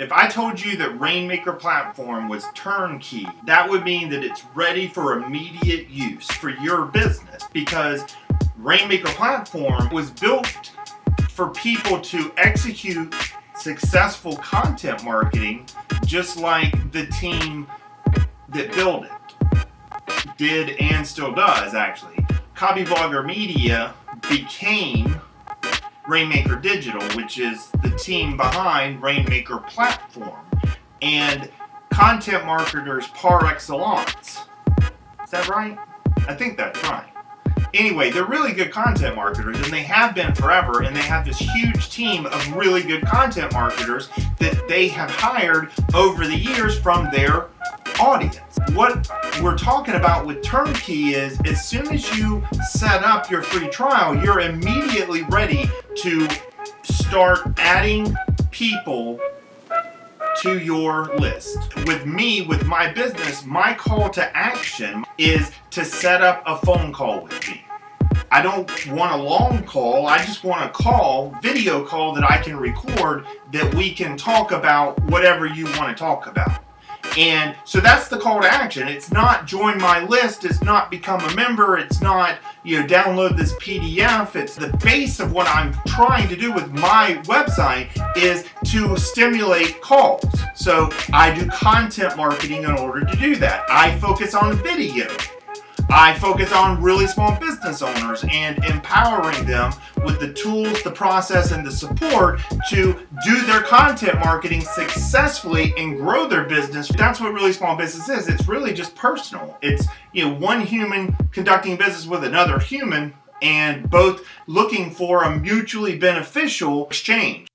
If I told you that Rainmaker platform was turnkey, that would mean that it's ready for immediate use for your business because Rainmaker platform was built for people to execute successful content marketing just like the team that built it did and still does actually. Copyblogger Media became Rainmaker Digital, which is the team behind Rainmaker Platform and content marketers par excellence. Is that right? I think that's right. Anyway, they're really good content marketers and they have been forever and they have this huge team of really good content marketers that they have hired over the years from their audience. What we're talking about with Turnkey is as soon as you set up your free trial, you're immediately ready to start adding people to your list. With me, with my business, my call to action is to set up a phone call with me. I don't want a long call, I just want a call, video call that I can record that we can talk about whatever you want to talk about. And so that's the call to action. It's not join my list, it's not become a member, it's not, you know, download this PDF. It's the base of what I'm trying to do with my website is to stimulate calls. So I do content marketing in order to do that. I focus on video. I focus on really small business owners and empowering them with the tools, the process, and the support to do their content marketing successfully and grow their business. That's what really small business is. It's really just personal. It's you know one human conducting business with another human and both looking for a mutually beneficial exchange.